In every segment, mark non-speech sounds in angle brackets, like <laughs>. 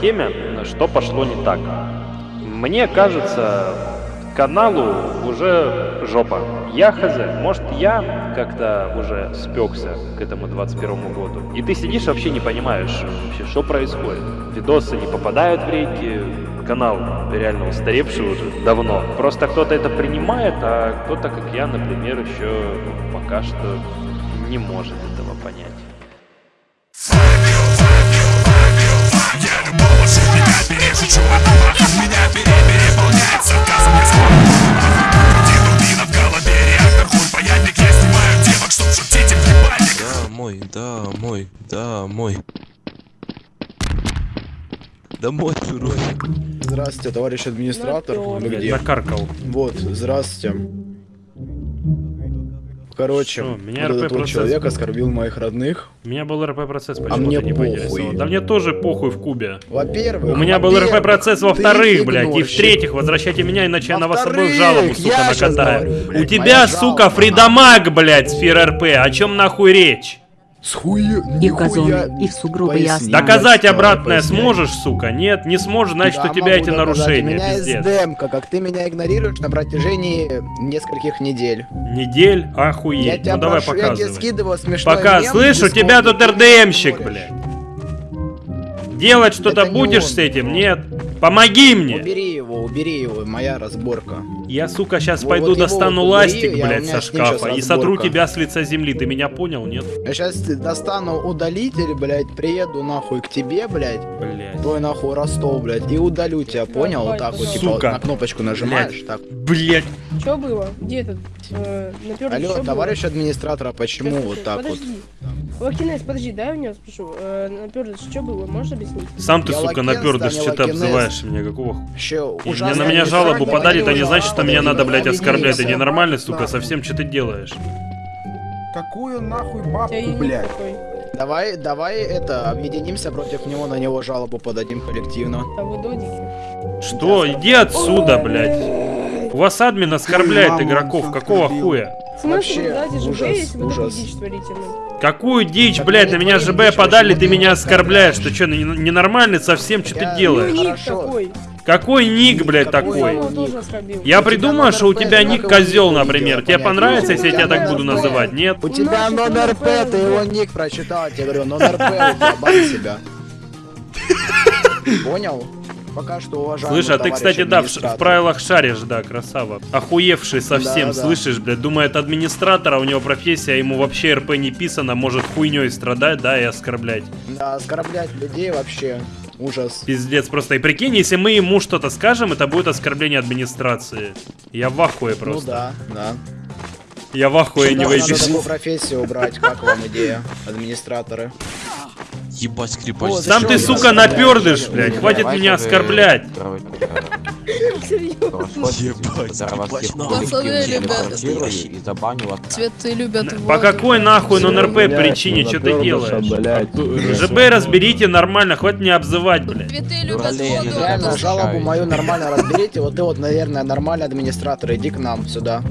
теме, что пошло не так. Мне кажется, каналу уже жопа. Я хз, может я как-то уже спекся к этому 21 году. И ты сидишь вообще не понимаешь вообще, что происходит. Видосы не попадают в рейтинги, канал реально устаревший уже давно. Просто кто-то это принимает, а кто-то, как я, например, еще пока что не может этого понять. А меня переполняет сарказм, я Дубина в голове, реактор хуй паяльник Я снимаю девок, чтоб шутить им ебальник Домой, домой, домой Домой, чурочек. Здравствуйте, товарищ администратор. Вы где? Накаркал. Вот, здравствуйте. Короче, Шо, меня вот РП этот вот процесс человек был. оскорбил моих родных. У меня был РП процесс, А почему мне не похуй. Да мне тоже похуй в кубе. Во-первых, У меня был во-первых, РП процесс ты во-вторых, блядь, и в-третьих, возвращайте меня, иначе я на вас обоих жалобу, сука, накатаю. У тебя, сука, жалоба. фридамаг, блядь, сфера РП, о чем нахуй речь? С хуя... И в газоны, и в сугробы ясно. Доказать обратное поясни. сможешь, сука? Нет, не сможешь, значит, Да, у тебя эти нарушения, У меня пиздец. демка, как ты меня игнорируешь на протяжении нескольких недель. Недель, Я охуеть. тебя Ну давай прошу, я тебе показывай. скидываю смешной Пока, мем, слышь, у Дискорд, тебя тут РДМщик, блядь. Делать что-то будешь он. с этим? Нет. Помоги мне. Убери его, убери его, моя разборка. Я, сука, сейчас Вот- пойду вот достану убери, ластик, я- у блядь, со шкафа и сотру тебя с лица земли. Ты меня понял, нет? Я сейчас достану удалитель, блядь, приеду нахуй к тебе, блядь, Блядь. твой нахуй Ростов, блядь, и удалю тебя, понял? Вот так вот, типа, на кнопочку нажимаешь, так. Блядь. Что было? Где этот? Э, Алло, товарищ администратор, а было? почему Сейчас, вот так вот? подожди. Лакинес, подожди, дай у него спрошу. Э, напердыш, что было? Можешь объяснить? Сам ты, Я сука, да, не что ты обзываешь меня, какого И Мне на меня жалобу подали, это не значит, что меня надо, блядь, оскорблять. Ты ненормальный, сука, совсем что ты делаешь? Какую нахуй бабку, блядь? Давай, давай это, объединимся против него, на него жалобу подадим коллективно. А вы додики? Что? Иди отсюда, блядь. У вас админ оскорбляет Маму игроков, какого оскорбил. хуя? Вообще, ужас, если вы такую ужас. дичь творите? ну? Какую дичь, Так блядь, на меня ЖБ подали, ты меня оскорбляешь. Ты что, ненормальный совсем, что ты делаешь? Ник Хорошо. такой. Какой ник, блядь, такой? Я придумаю, что у тебя ник козел, например. Тебе понравится, если я тебя так буду называть? Нет? У тебя номер П, ты его ник прочитал, я тебе говорю, номер П, у тебя бан себя. <laughs> Понял? Пока что уважаемый Слышь, а ты, кстати, да, в, в правилах шаришь, да, красава. Охуевший совсем, Да, да. слышишь, блядь, думает администратора, у него профессия, ему вообще РП не писано, может хуйней страдать, да, и оскорблять. Да, оскорблять людей вообще ужас. Пиздец, просто. И прикинь, если мы ему что-то скажем, это будет оскорбление администрации. Я в ахуе Ну просто. да, да. Я в ахуе не Надо надо такую профессию убрать, как вам идея, администраторы? Ебать скрипач. О, Сам ты, сука, оскорбляю? напердыш, блядь, хватит меня оскорблять. Цветы любят По какой нахуй нон-РП причине, что ты делаешь? ЖБ разберите нормально, хватит меня обзывать, блядь. Цветы любят воду. Жалобу мою нормально разберите, вот ты вот, наверное, нормальный администратор, иди к нам сюда.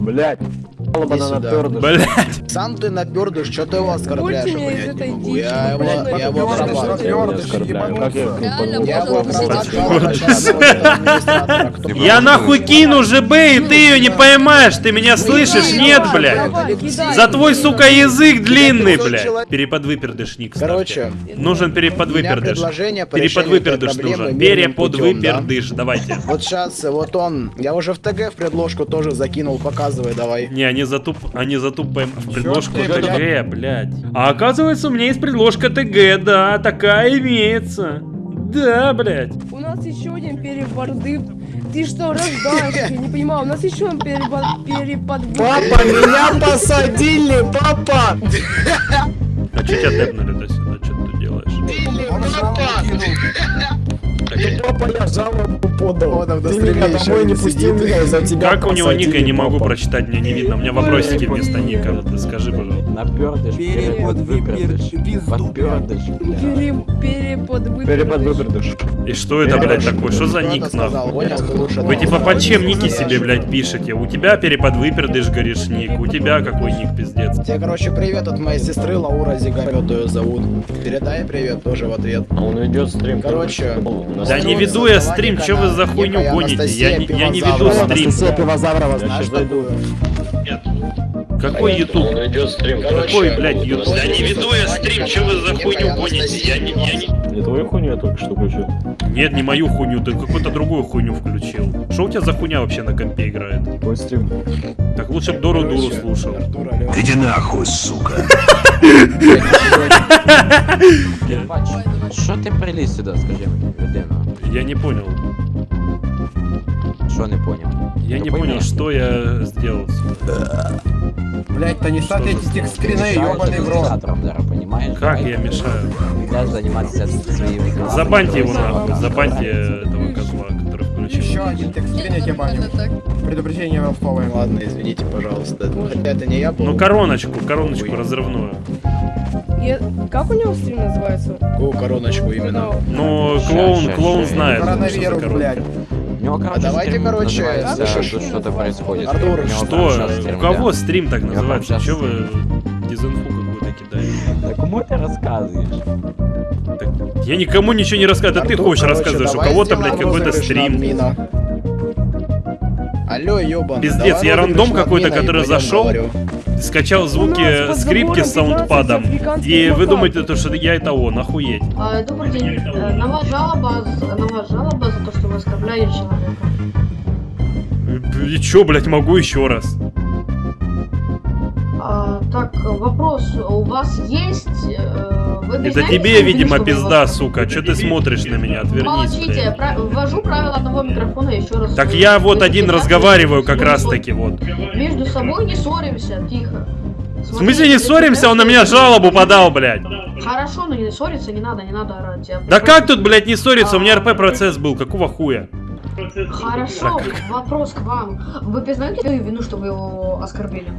Блять. Сам ты напердыш, что ты его оскорбляешь, меня я его, я его я нахуй кину ЖБ, и ты ее не поймаешь, ты меня слышишь? Нет, блядь. За твой, сука, язык длинный, блядь. Переподвыпердышник, Короче, Нужен переподвыпердыш. Переподвыпердыш нужен. Переподвыпердыш, давайте. Вот сейчас, вот он, я уже в ТГ в предложку тоже закинул, показывай давай. Не, они затуп, они затупаем в предложку ты, ТГ, блядь. А оказывается, у меня есть предложка ТГ, да, такая имеется. Да, блядь. У нас еще один переборды. Ты что, рождаешься? Я не понимаю. У нас еще один перебор- переподвыпуск. Папа, меня посадили, папа! А че тебя тэпнули до сюда? Что ты делаешь? Он Папа, я жалобу подал. Он Ты меня домой не пустил, меня из-за тебя Как у него ника, я не могу прочитать, мне не видно. У меня вопросики вместо ника. Скажи, пожалуйста. Напердыш, перепод, выпердыш. Подпердыш, перепод Перепад выпердыш. И что это, блядь, такое? Что за ник, нахуй? Вы типа под чем ники себе, блядь, пишете? У тебя перепад выпердыш, говоришь, ник. У тебя какой ник, пиздец? Тебе, короче, привет от моей сестры Лаура Зигамет ее зовут. Передай привет тоже в ответ. А он ведет стрим. Короче, Да не веду я стрим, чё вы за хуйню гоните? Я не- я не веду стрим. Анастасия Пивозаврова, знаешь такую? Какой ютуб? Он ведет стрим. Какой, блядь, ютуб? Да не веду я стрим, чё вы за хуйню гоните? Я не, я не... Не твою хуйню я только что включил. Нет, не мою хуйню, ты какую-то другую хуйню включил. Что у тебя за хуйня вообще на компе играет? Твой стрим. Так лучше б Дору Дуру слушал. Иди нахуй, сука. <laughs> Ебать, Що ти приліз сюди, скажи людина? Я не понял. Що не поняв? Я Ну, не пойми. понял, что я сделал. Блять, то не ставь Что эти за текстскрины, Мішаєш ебаный в рот. адміністратором зараз, понімаєш? Как я мешаю? Будеш займатися своїм... Забаньте его нахуй, забаньте этого козла, который включил. Еще один текстскрин, я тебе баню. Предупреждение ростовое. Ладно, извините, пожалуйста. Хотя это не я был. Ну короночку, короночку разрывную. Я- Как у него стрим называется? Какую короночку именно? Ну, Ща, клоун, ща, клоун ща. знает, что за Коронавирус, коронка. блядь. Него, короче, А давайте, стрим короче, называется? «Что-то происходит». Артур, Что? У кого да. стрим так называется? Че вы дезинфу какую-то кидаете? Да кому ты рассказываешь? Я никому ничего не рассказываю, это ты хочешь рассказываешь, у кого-то, блядь, какой-то стрим. Алло, ёбан. Пиздец, я рандом какой-то, который зашел, скачал звуки скрипки с забором 15 саундпадом, и вы думаете, то, что я это он, охуеть. А, Добрый день. Э, На вас жалоба, на вас жалоба за оскорбляете человека. И чё, блядь, могу еще раз? А, так, вопрос. У вас есть... э, Это тебе, свою видимо, что пизда, сука, чё ты смотришь на меня, отвернись, Молчите, пра- ввожу правила одного микрофона еще раз. Так я вот один разговариваю как раз таки, вот. Между собой не ссоримся, тихо. В смысле не ссоримся, он на меня жалобу подал, блядь. Хорошо, но не ссориться не надо, не надо орать. Я Да как тут, блядь, не ссориться? У меня РП процесс был, какого хуя? Хорошо, вопрос к вам. Вы признаете свою вину, что вы его оскорбили?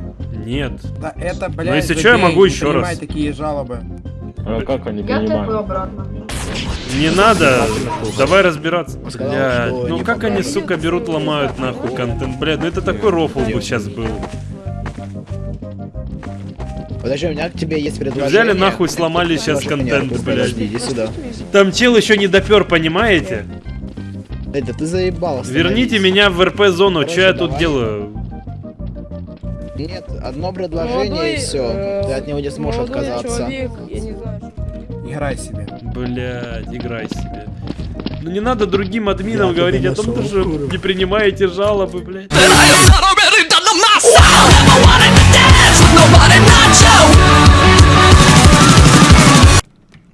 Нет. Да это, блядь, Ну, если чё, я могу еще раз. такие жалобы. А как они Я понимают? обратно. Не надо, давай разбираться. Блядь, что ну как они, сука, берут, ломают нахуй контент. Блядь, ну это такой рофл бы сейчас был. Подожди, у меня к тебе есть предложение. Взяли нахуй, сломали сейчас контент, блядь. Иди сюда. Там чел еще не допер, понимаете? Да ты заебал. Верните меня в РП-зону, что я тут делаю? Нет, одно предложение и все. э, Ты от него не сможешь отказаться. человек, я не Играй себе. Блядь, играй себе. Ну не надо другим админам говорить о том, что не принимаете жалобы, блядь.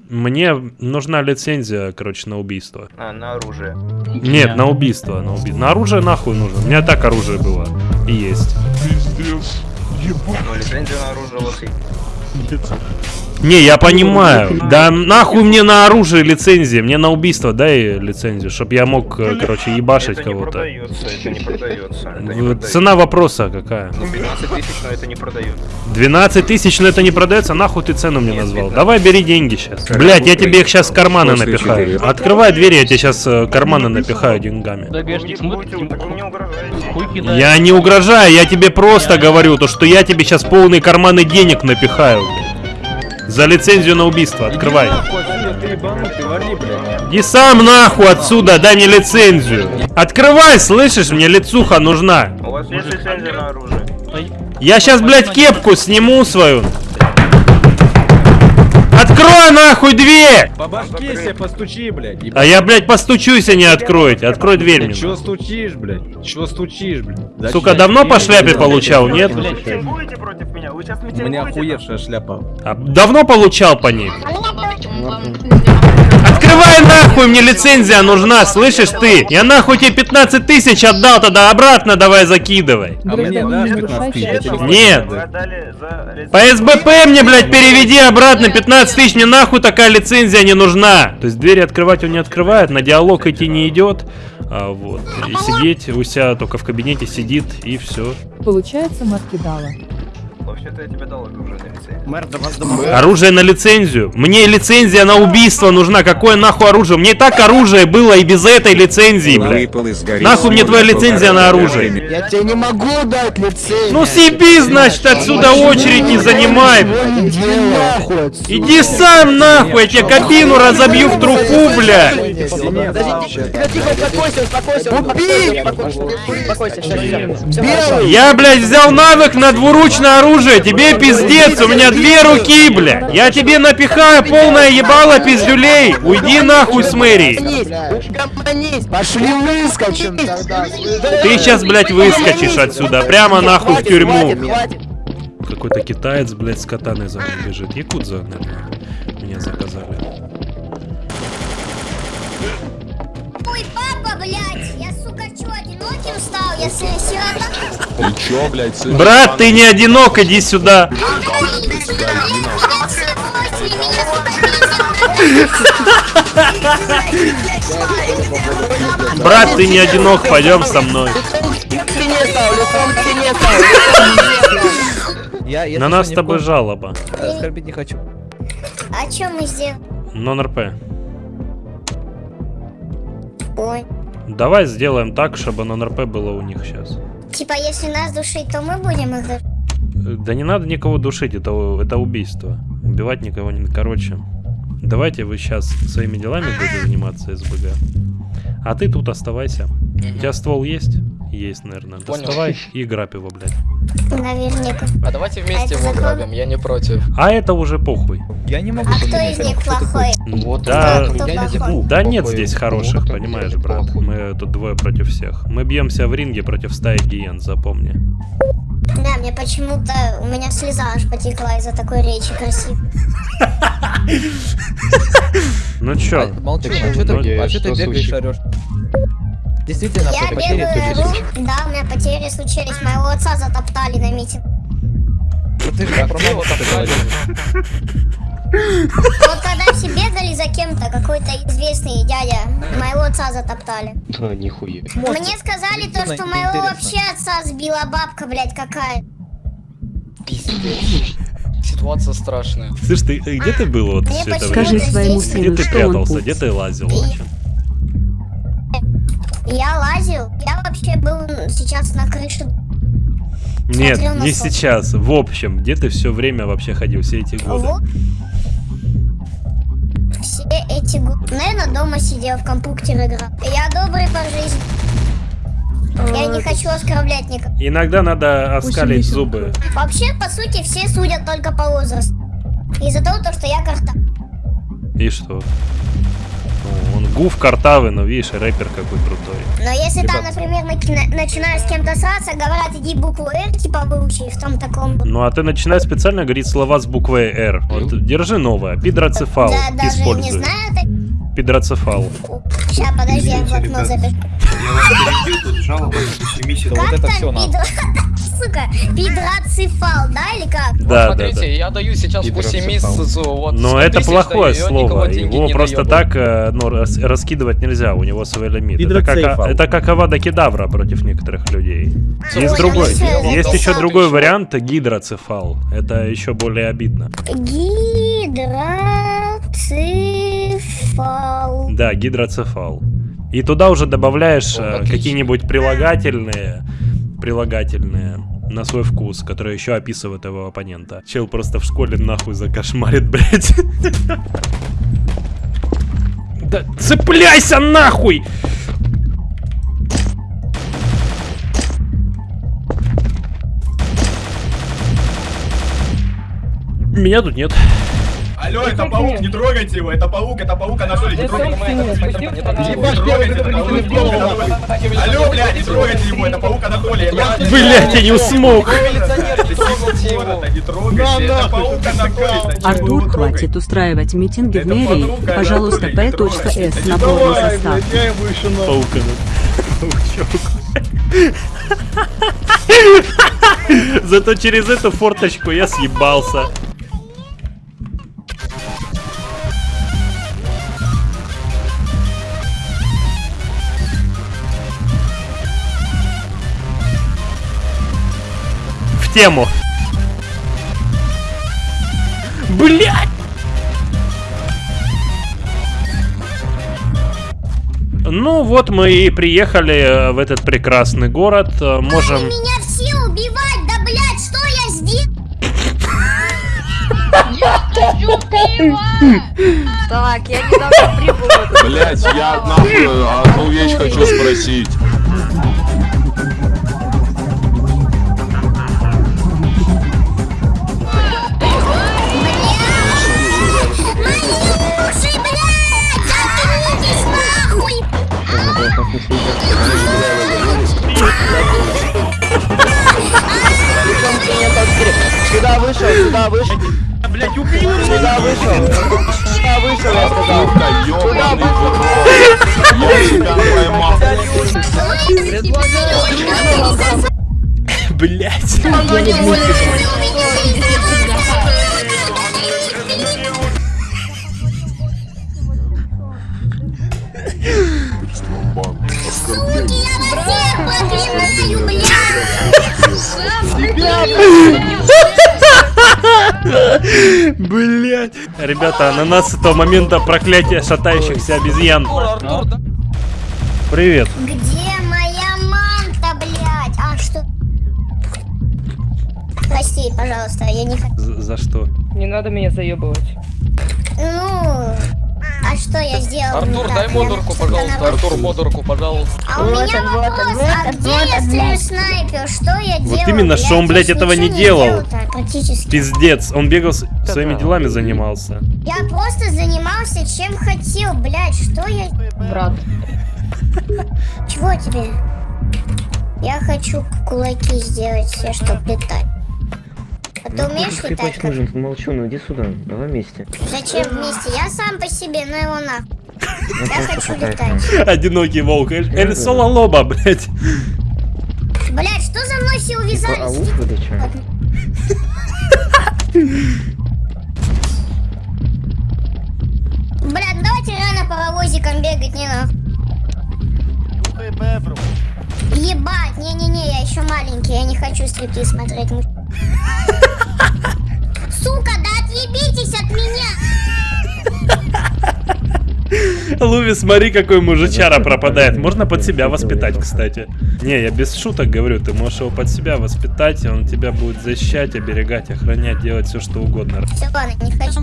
Мне нужна лицензия, короче, на убийство. А, на оружие. Нет, на убийство, на убийство. На оружие нахуй нужно. У меня так оружие было. И есть. Ну, лицензия на оружие есть. Не, я понимаю. Да нахуй мне на оружие лицензия. Мне на убийство дай лицензию, чтоб я мог, э, короче, ебашить кого-то. продается, это не продается. Это не В- продается. Цена вопроса какая? Ну, 15 тысяч, но это не продается. 12 тысяч, но это не продается, нахуй ты цену мне назвал. 15. Давай бери деньги сейчас. Блять, я тебе их сейчас в карманы напихаю. Открывай двери, я тебе сейчас карманы напихаю деньгами. Я не угрожаю, я тебе просто говорю, то что я тебе сейчас полные карманы денег напихаю. блядь. За лицензию на убийство, открывай. Иди сам нахуй отсюда, дай мне лицензию. Открывай, слышишь, мне лицуха нужна. У вас есть лицензия на оружие? Я сейчас, блядь, кепку сниму свою. Открой нахуй дверь! По башке себе постучи, блядь. А я, блядь, постучусь, а не откроете. Открой дверь мне. Чё стучишь, блядь? Чё стучишь, блядь? Сука, давно по шляпе получал, нет? Вы митингуете против меня? Вы сейчас У меня охуевшая шляпа. А давно получал по ней? Открывай нахуй, мне лицензия нужна, слышишь ты? Я нахуй тебе 15 тысяч отдал, тогда обратно давай закидывай. А мне дашь 15 тысяч? Нет. По СБП мне, блядь, переведи обратно 15 тысяч, мне нахуй такая лицензия не нужна. То есть двери открывать он не открывает, на диалог идти не идет. А, вот. И сидеть у себя только в кабинете сидит и все. Получается, Маркидала. Ну, вообще-то я тебе дал уже на лице. Мэр, до вас домой. Оружие на лицензию. Мне лицензия на убийство нужна. Какое нахуй оружие? Мне и так оружие было и без этой лицензии, блядь. Нахуй мне твоя лицензия на оружие? Я тебе не могу дать лицензию. Ну съеби, значит, отсюда очередь не занимай. Иди сам нахуй, я тебе кабину разобью в труху. Белый! Я, блядь, взял навык на двуручное оружие. Тебе пиздец, у меня две руки, блядь. Я тебе напихаю полное ебало пиздюлей. Уйди нахуй с мэрии. Пошли выскочим тогда. Ты сейчас, блядь, выскочишь отсюда. Прямо нахуй в тюрьму. Какой-то китаец, блядь, с катаной за мной бежит. Якудза, наверное, меня заказали. Папа, блядь, я, сука, чё, одиноким стал? Я си- сирота. Ты чё, блядь, сын? Брат, ты не одинок, иди сюда. Брат, ты не одинок, пойдем со мной. На что, нас с тобой жалоба. Оскорбить не хочу. А чё мы сделаем? Нон-РП. Ой. Давай сделаем так, чтобы нон-РП было у них сейчас. Типа, если нас душить, то мы будем их душить. Да не надо никого душить, это, это убийство. Убивать никого не... Короче, давайте вы сейчас своими делами будете заниматься, СБГ. А ты тут оставайся. У тебя ствол есть? Есть, наверное. Доставай и грабь его, блядь. Наверняка. А давайте А вместе это его закон? грабим, я не против. А это уже похуй. Я не могу А кто из них плохой? Вот Да, Кто я не плохой? да нет здесь хороших, понимаешь, брат. Мы тут двое против всех. Мы бьемся в ринге против стаи гиен, запомни. Да, мне почему-то у меня слеза аж потекла из-за такой речи красивой. <laughs> Ну чё? А, Молчу, а что ты, а чё ты бегаешь, орёшь? Действительно, Я потери бегаю, случились. да, у меня потери случились. Моего отца затоптали на митинг. Ну ты же про. Вот когда все бегали за кем-то, какой-то известный дядя, моего отца затоптали. Да, нихуя. Мне сказали то, что моего вообще отца сбила бабка, блядь, какая. Пиздец. Ситуация страшная. Слышь, ты где ты был вот все это время? здесь- своему Где сыну, ты что он прятался? Где ты лазил вообще? Я лазил, я вообще был сейчас на крыше. Нет, Смотрел на не солнце. сейчас. В общем, где ты все время вообще ходил, все эти годы? Вот. Все эти годы. Наверное, дома сидел, в компьютер играл. Я добрый по жизни. Я не хочу оскорблять никого. Иногда надо оскалить зубы. Вообще, по сути, все судят только по возрасту. Из-за того, то, что я карта. И что? Гуф картавый, но видишь, рэпер какой крутой. Но если там, например, наки- начинаешь с кем-то сраться, говорят, иди букву «Р», типа, выучи, в том таком. Ну а ты начинаешь специально говорить слова с буквой «Р». Вот держи новое. Пидроцефал. Да, даже не Используй. знаю. Пидроцефал. Сейчас, подожди, я в блокнот запишу. Я вас перебью, тут жалоба на 70 Вот это всё надо. <laughs> Сука, пидроцефал, да, или как? Вот Да, да, смотрите, да. я даю сейчас по 7 месяцев, вот. Но 100 это плохое даю, слово. Его просто так э, ну, рас- раскидывать нельзя. У него свой лимит. Это как, это как Авада Кедавра против некоторых людей. Ой, Есть другой. Есть еще другой вариант гидроцефал. Это еще более обидно. Гидроцефал. Да, гидроцефал. И туда уже добавляешь э, какие-нибудь прилагательные, прилагательные на свой вкус, которые еще описывают его оппонента. Чел просто в школе нахуй закошмарит, <laughs> блядь. Да цепляйся нахуй! Меня тут нет. Алло, это паук, не трогайте его, это паук, это паук, Анатолий, не трогайте. Не трогайте, это паук. Алло, блядь, не трогайте его, это паук Анатолий. Блять, я не смог. Не трогайте, это паук Анатолий. Артур, хватит устраивать митинги в мэрии. Пожалуйста, П.С. на полный состав. Паука. Паучок. <laughs> Зато через эту форточку я съебался. В тему. Блять! Ну вот мы и приехали э, в этот прекрасный город. Э, Можем... Меня все убивать, да блядь, что я сделал? Так, я недавно прибыл Блять, я одну вещь хочу спросить. Сюда вышел, сюда вышел. Блять, убил Сюда вышел. Сюда вышел, я сказал. Сука, ёбаный в рот. Я тебя поймал. Блять. <laughs> Блять. Ребята, на нас с этого момента проклятие шатающихся обезьян. Привет. Где моя манта, блядь? А что? Прости, пожалуйста, я не хочу. За, за что? Не надо меня заебывать. Ну, сделал? Артур, дай Я модурку, пожалуйста. Артур, модурку, пожалуйста. А у меня вопрос, а где если снайпер? Что я Вот делал? именно, что он, блядь, я этого не делал. Пиздец, он бегал своими делами занимался. Я просто занимался чем хотел, блядь, что я... Брат. <laughs> Чего тебе? Я хочу кулаки сделать все, чтобы летать. А ты умеешь летать? как- Молчу, ну иди сюда, давай вместе. Зачем вместе? Я сам по себе, ну его нахуй. Я хочу летать. Одинокий волк. Эль Соло Лоба, блять. Блядь, что за мной все увязались? Блядь, ну давайте рано паровозиком бегать, не нахуй. Ебать, не-не-не, я еще маленький, я не хочу стриптиз смотреть. <laughs> Луви, смотри, какой мужичара пропадает. Можно под себя воспитать, кстати. Не, я без шуток говорю, ты можешь его под себя воспитать, и он тебя будет защищать, оберегать, охранять, делать все, что угодно. Все, ладно, не хочу.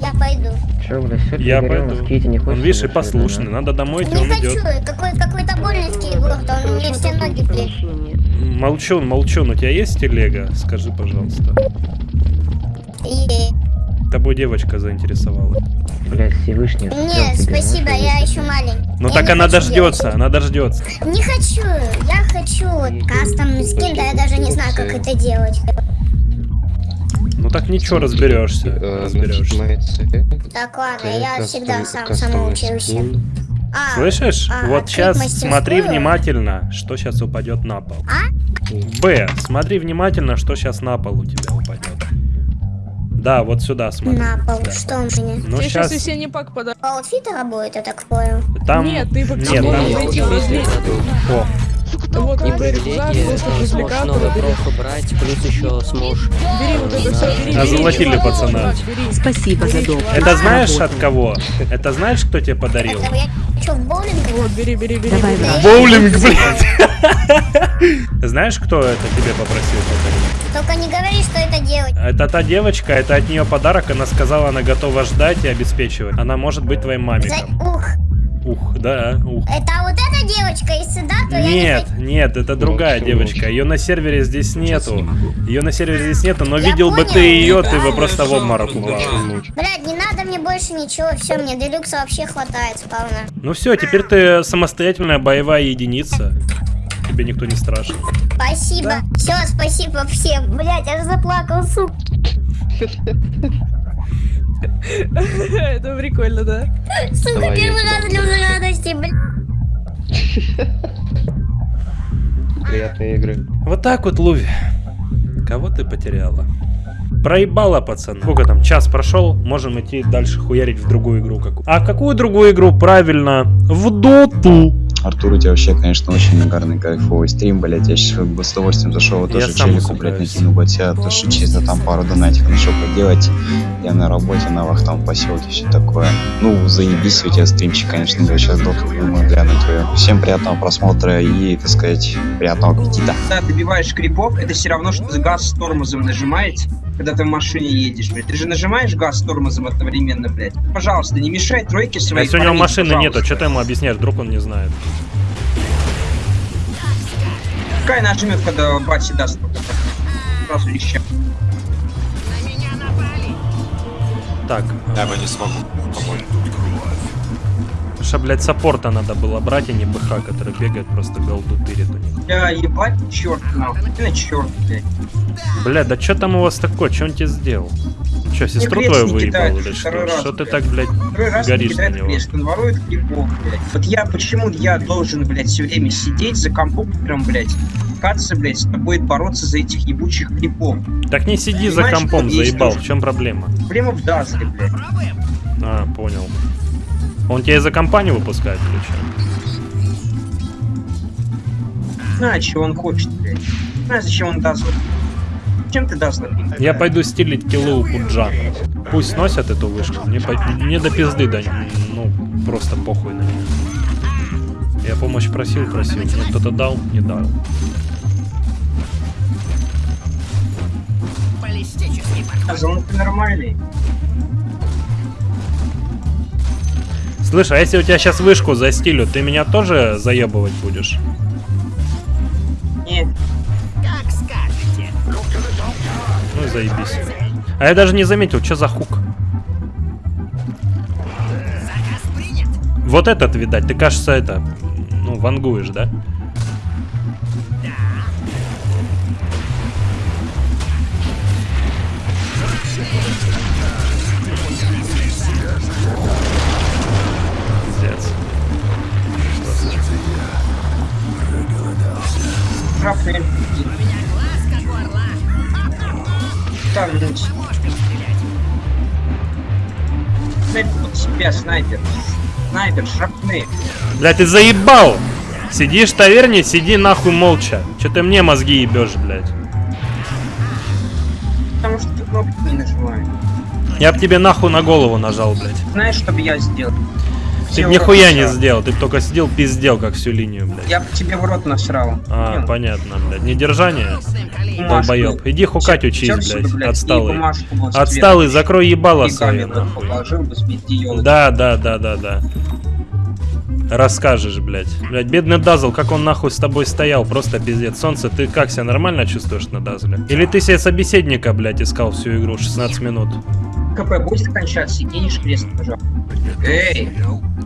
Я пойду. Я пойду. Он, видишь, и послушный. Надо домой идти, Не он хочу, идет. какой, какой-то больницкий город, он мне все ноги плечет. Молчун, молчун, у тебя есть телега? Скажи, пожалуйста. И... Тобой девочка заинтересовала. Блять, Всевышний. Нет, спасибо, я еще маленький. Ну Я так она дождется, она дождется. Не хочу, я хочу вот кастомный скин, да я даже не знаю, как это делать. Ну так ничего, разберешься. Разберешься. Так, ладно, я всегда сам самоучился. А, Слышишь? а, вот сейчас мастерскую? смотри внимательно, что сейчас упадет на пол. А? Б. Смотри внимательно, что сейчас на пол у тебя упадет. Да, вот сюда смотри. На пол, Да. что у меня? Ну Тебе сейчас сейчас весенний пак подарок. По аутфиту работает, я так понял. там... Нет, ты Нет, должен там... пройти О, Вот выбери туда, просто развлекаться, бери. брать, плюс еще сможешь. Бери вот это все, бери. Озолотили пацана. Спасибо за доп. это знаешь от кого? Это знаешь, кто тебе подарил? Это? Вот, бери, бери, бери. Давай, бери. брат. Боулинг, блядь. <laughs> Знаешь, кто это тебе попросил подарить? Только не говори, что это делать. Это та девочка, это от нее подарок. Она сказала, она готова ждать и обеспечивать. Она может быть твоим За- мамиком. Ух, Ух, да, ух. это вот эта девочка из сюда, то я не Нет, хочу. нет, это другая девочка. Ее на сервере здесь нету. Ее на сервере здесь нету, но Я видел бы понял. ты ее, ты бы просто в обморок упал. Блядь, не надо мне больше ничего, все, мне делюкса вообще хватает сполна. Ну все, теперь ты самостоятельная боевая единица. Тебе никто не страшен. Спасибо. Все, спасибо всем. Блядь, я же заплакал, сука. <laughs> Это прикольно, да? Сука, первый раз слезы радости, блядь. Приятные игры. Вот так вот, Луви. Кого ты потеряла? Проебала, пацана. Сколько там? Час прошел, можем идти дальше хуярить в другую игру какую. А какую другую игру? Правильно, в доту. Артур, у тебя вообще, конечно, очень нагарный, кайфовый стрим, блядь. Я сейчас бы с удовольствием зашел, вот тоже челику, блядь, усыпаюсь. накину ботя, то что чисто там пару донатиков нашел поделать. Я на работе, на вахтовом поселке, все такое. Ну, заебись у тебя стримчик, конечно, я сейчас доту думаю глянуть твою. Всем приятного просмотра и, так сказать, приятного аппетита. Когда добиваешь крипов, это все равно, что ты газ с тормозом нажимаете, когда ты в машине едешь, блядь. Ты же нажимаешь газ с тормозом одновременно, блядь. Пожалуйста, не мешай тройке А своей. если у него машины нету, что ты ему объясняешь, вдруг он не знает. Пускай нажмет, когда бати даст. только Сразу леща. Так. Я бы не смогу помочь. Ша, блядь, саппорта надо было брать, а не БХ, который бегает, просто голду тырит у них. Я ебать, черт нахуй. На черт, блядь. Бля, да что там у вас такое? Что он тебе сделал? Че, сестру твою выебал или что? раз, Что ты так, блядь, Второй раз горишь на него? крест, он ворует крипов, блядь. Вот я, почему я должен, блядь, все время сидеть за компьютером, блядь, каться, блядь, с тобой бороться за этих ебучих крипов. Так не сиди за Понимаешь, компом, что есть заебал. В чем проблема? Проблема в Дазле, блядь. А, понял. Он тебя из-за компании выпускает или что? Знаю, чего он хочет, блядь. Знаю, зачем он Дазл. Зачем ты Дазл? Я пойду стилить киллы у Пуджа. Пусть сносят эту вышку. Мне, по- мне до пизды, да, ну, просто похуй на них. Я помощь просил, просил. Мне кто-то дал, не дал. Дазл, ну ты нормальный. Слышь, а если у тебя сейчас вышку за стилю, ты меня тоже заебывать будешь? Не, Ну и заебись. А я даже не заметил, что за хук. Вот этот, видать, ты, кажется, это, ну, вангуешь, да? Трапли. Тарнуть. Снайпер под себя, снайпер. Снайпер, шрапны. Бля, ты заебал! Сидишь в таверне, сиди нахуй молча. Че ты мне мозги ебешь, блядь? Потому что ты кнопки не нажимаешь. Я б тебе нахуй на голову нажал, блядь. Знаешь, что бы я сделал? Ты нихуя не сделал, ты только сидел, пиздел, как всю линию, блядь. Я тебе в рот насрал. А, понятно, блядь. Недержание? Долбоеб. Иди хукать учись, блядь. Отсталый. Отсталый, закрой ебало свое, Да, да, да, да, да. Расскажешь, блядь. Блядь, бедный Дазл, как он нахуй с тобой стоял, просто пиздец. Солнце, ты как себя нормально чувствуешь на Дазле? Или ты себе собеседника, блядь, искал всю игру 16 минут? КП будет кончаться, кинешь крест, пожалуйста. Эй,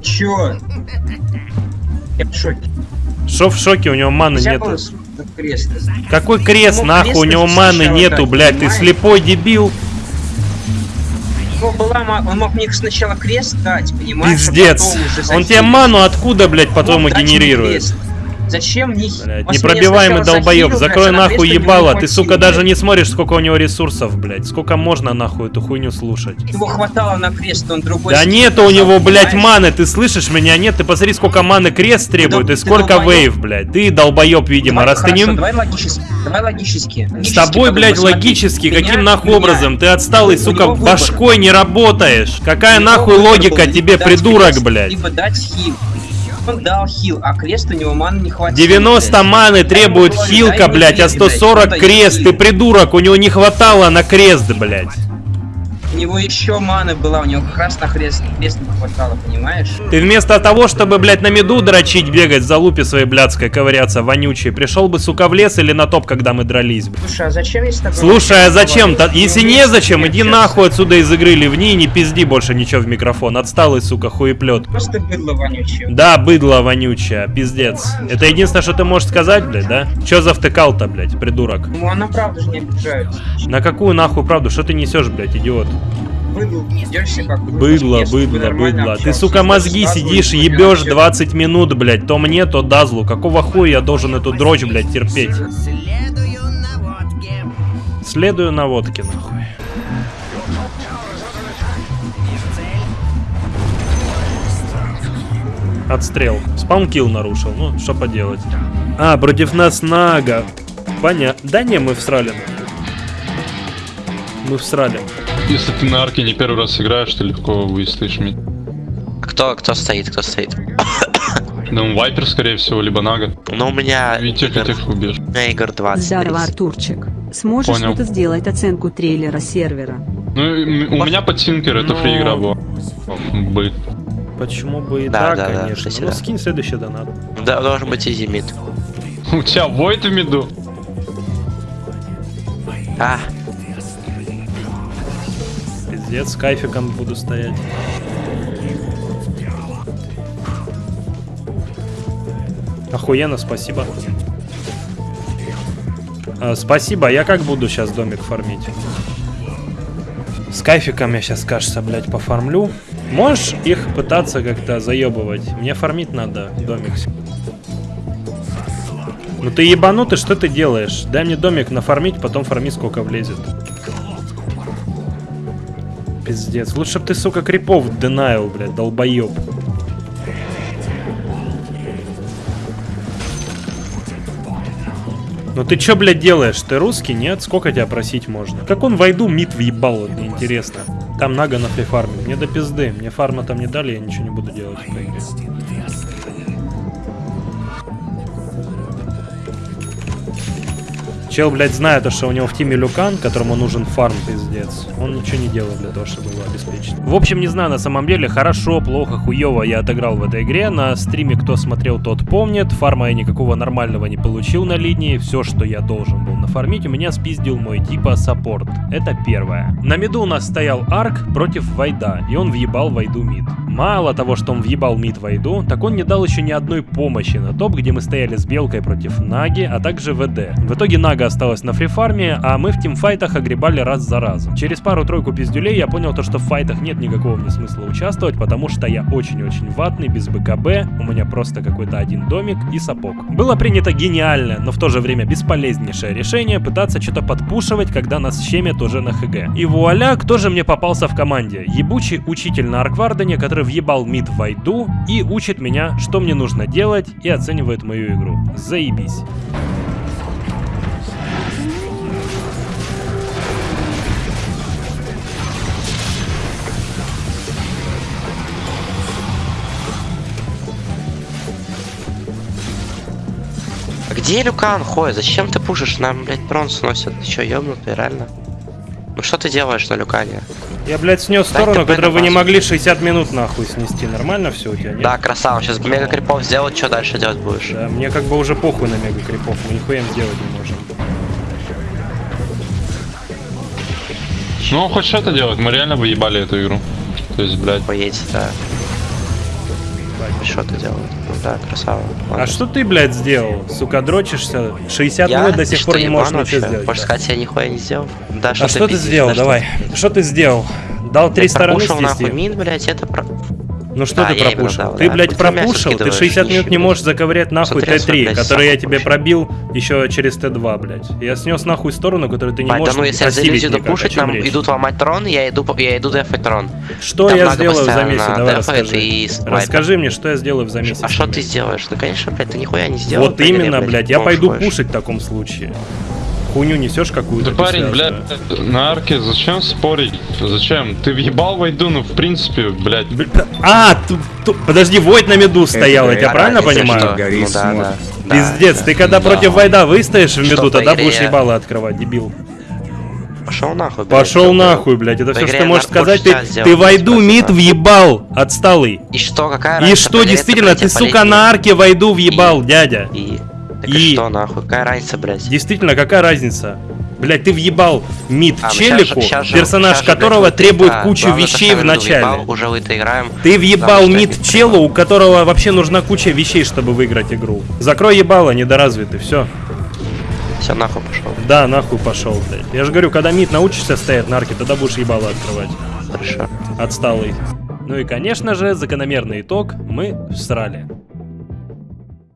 чё? Я в шоке. Шо в шоке, у него маны нету. крест. Какой крест, Мог нахуй, у него маны нету, дать, блядь, ты слепой дебил. Была Он мог мне сначала крест дать, понимаешь? а Пиздец. Он тебе ману откуда, блядь, потом мне генерирует? крест. Зачем мне... Блядь, непробиваемый долбоеб, закрой нахуй ебало, ты, сука, даже не смотришь, сколько у него ресурсов, блядь. Сколько можно нахуй эту хуйню слушать? Его хватало на крест, он другой... Да нету у него, блядь, маны, ты слышишь меня? Нет, ты посмотри, сколько маны крест требует и сколько вейв, блядь. Ты долбоеб, видимо, раз ты не... давай логически, давай логически. С тобой, блядь, логически, каким нахуй образом? Ты отсталый, У сука, башкой не работаешь. Какая нахуй логика тебе, придурок, блядь? Либо дать хил. Он дал хил, а крест у него маны не хватило. 90 блядь. маны требует хилка, блядь, а хил, блядь, 140 он дает крест. Ты придурок, у него не хватало на крест, блядь. У него еще маны была, у него как раз на крест, крест не хватало, понимаешь? Ты вместо того, чтобы, блядь, на меду дрочить, бегать за лупи своей блядской, ковыряться, вонючей, пришел бы, сука, в лес или на топ, когда мы дрались, блядь. Слушай, а зачем с тобой... Слушай, а зачем? то Если Ну, не зачем, иди нахуй отсюда из игры, ливни и не пизди больше ничего в микрофон. Отсталый, сука, хуеплет. Просто быдло вонючее. Да, быдло вонючая, пиздец. Это единственное, что ты можешь сказать, блядь, да? Чё завтыкал-то, блядь, придурок? Ну, она правда же не обижается. На какую нахуй правду? Что ты несешь, блядь, идиот? Быдло, Быдло, быдло. Ты, сука, мозги сидишь, ебешь всё. 20 минут, блядь. То мне, то Дазлу. Какого хуя я должен эту дрочь, блядь, терпеть? Следую на водке, нахуй. Отстрел. Спаункил нарушил. Ну, что поделать. А, против нас Нага. Понятно. Да не, мы всрали. Мы всрали. Если ты на арке не первый раз играешь, ты легко выстоишь мид. Кто, кто стоит, кто стоит? <coughs> Ну, Вайпер, скорее всего, либо Нага. Ну, у меня... И тех, и тех убьешь. У меня игр 20. Здорово, Артурчик. Сможешь Понял. ты сделать оценку трейлера сервера? Ну, у меня под Тинкер, это Ну. фри игра была. Бы. Почему бы и Да, так, да, конечно. ну, да. скинь следующий донат. Да, должен быть изи мид. У тебя Войд в миду? А, Пиздец, кайфиком буду стоять. Охуенно, спасибо. А, спасибо, я как буду сейчас домик фармить? С кайфиком я сейчас, кажется, блядь, пофармлю. Можешь их пытаться как-то заебывать? Мне фармить надо домик. Ну ты ебанутый, что ты делаешь? Дай мне домик нафармить, потом фарми сколько влезет. Пиздец. Лучше бы ты, сука, крипов денайл, блядь, долбоеб. Ну ты чё, блядь, делаешь? Ты русский, нет? Сколько тебя просить можно? Как он войду мид въебал, мне интересно. Там Нага на фарме. Мне до пизды. Мне фарма там не дали, я ничего не буду делать в игре. Чел, блядь, знает, то, что у него в тиме Люкан, которому нужен фарм, пиздец. Он ничего не делает для того, чтобы его обеспечить. В общем, не знаю, на самом деле, хорошо, плохо, хуево я отыграл в этой игре. На стриме, кто смотрел, тот помнит. Фарма я никакого нормального не получил на линии. Все, что я должен был нафармить, у меня спиздил мой типа саппорт. Это первое. На миду у нас стоял Арк против Вайда, и он въебал Вайду мид. Мало того, что он въебал мид Вайду, так он не дал еще ни одной помощи на топ, где мы стояли с Белкой против Наги, а также ВД. В итоге Нага осталась на фрифарме, а мы в тимфайтах огребали раз за разом. Через пару-тройку пиздюлей я понял то, что в файтах нет никакого мне смысла участвовать, потому что я очень-очень ватный, без БКБ, у меня просто какой-то один домик и сапог. Было принято гениальное, но в то же время бесполезнейшее решение пытаться что-то подпушивать, когда нас щемят уже на ХГ. И вуаля, кто же мне попался в команде? Ебучий учитель на Арквардене, который въебал мид в Вайду и учит меня, что мне нужно делать и оценивает мою игру. Заебись. а где Люкан ходит? Зачем ты пушишь? Нам, блядь, трон сносят. Ты чё, ёбнутый, реально? Ну что ты делаешь на Люкане? Я, блядь, снес сторону, которую вы не могли 60 минут нахуй снести. Нормально все у тебя, нет? Да, красава. Сейчас мега крипов сделать, что дальше делать будешь? Да, мне как бы уже похуй на мега крипов, мы нихуя им сделать не можем. Ну, он хоть что-то делает, мы реально выебали эту игру. То есть, блядь. Поедет, да. Что ты? Ну да, красава. А что ты, блядь, сделал? Сука, дрочишься? 60 Я? минут до Ты сих что, пор не можешь ничего вообще? сделать. Хочешь да. сказать, я нихуя не сделал? Да, А что ты пиздишь, сделал? да, что Давай. Что ты сделал? Дал три Ты стороны пропушил нахуй снести? мин, блядь, это про... Ну что Да, ты именно пропушил? дал, ты, да. блядь, пропушил, ты скидываешь, 60 минут не можешь заковырять нахуй Смотри, Т3, блядь, который я тебе пробил еще через Т2, блядь. Я снес нахуй сторону, которую ты не Бать, да можешь ну если я за осилить иллюзию никак. О допушить, нам идут ломать трон, я иду, я иду дефать трон. Что я сделаю в замесе? Давай расскажи. Расскажи мне, что я сделаю в замесе. А что ты сделаешь? Ну, конечно, блядь, ты нихуя не сделал. Вот именно, блядь, я Можешь пойду пушить в таком случае. Хуйню несешь какую-то. Да парень, блядь, на арке зачем спорить? Зачем? Ты въебал войду, ну в принципе, блядь. А, подожди, Войд на меду стоял, я тебя правильно понимаю? Ну да, Пиздец, ты когда Да. против Вайда выстоишь в меду, тогда будешь ебало открывать, дебил. Пошел нахуй, блядь, Пошел нахуй, блядь, это все, что ты можешь сказать. Ты, ты спасибо. мид въебал, отсталый. И что, какая И что, действительно, ты, блядь, сука, на арке Вайду въебал, дядя. И... Так И- что, нахуй, какая разница, блядь? Действительно, какая разница? Блять, ты въебал мид А, мы челику, щас же- персонаж блядь, которого вот требует это- кучу вещей в начале. въебал, Уже в это играем. Ты въебал мид челу, у которого вообще нужна куча вещей, чтобы выиграть игру. Закрой ебало, недоразвитый, все. Все, нахуй пошел. Да, нахуй пошел, блядь. Я же говорю, когда мид научишься стоять на арке, тогда будешь ебало открывать. Хорошо. Отсталый. Ну и, конечно же, закономерный итог, мы всрали.